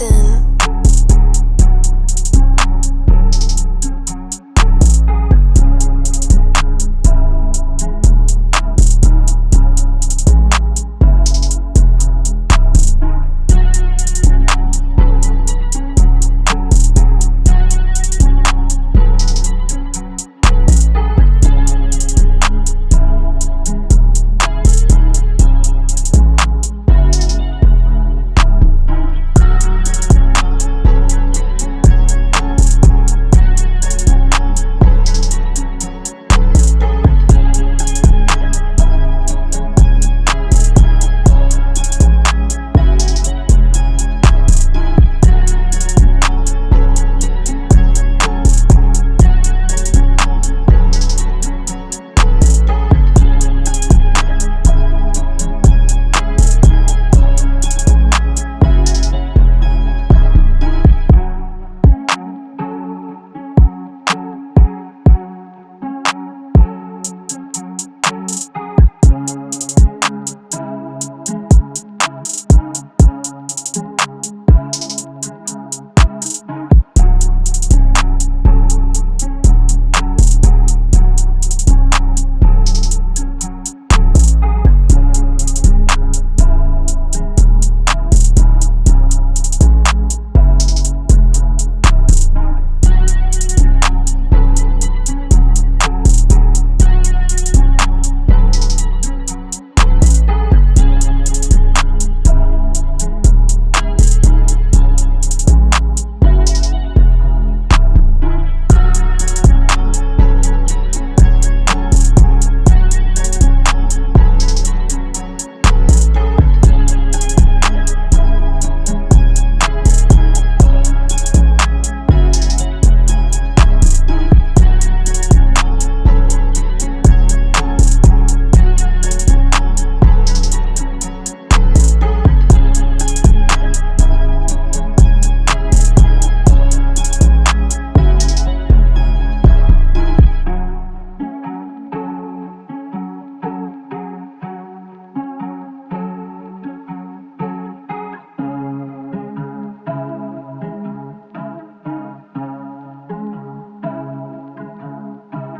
London.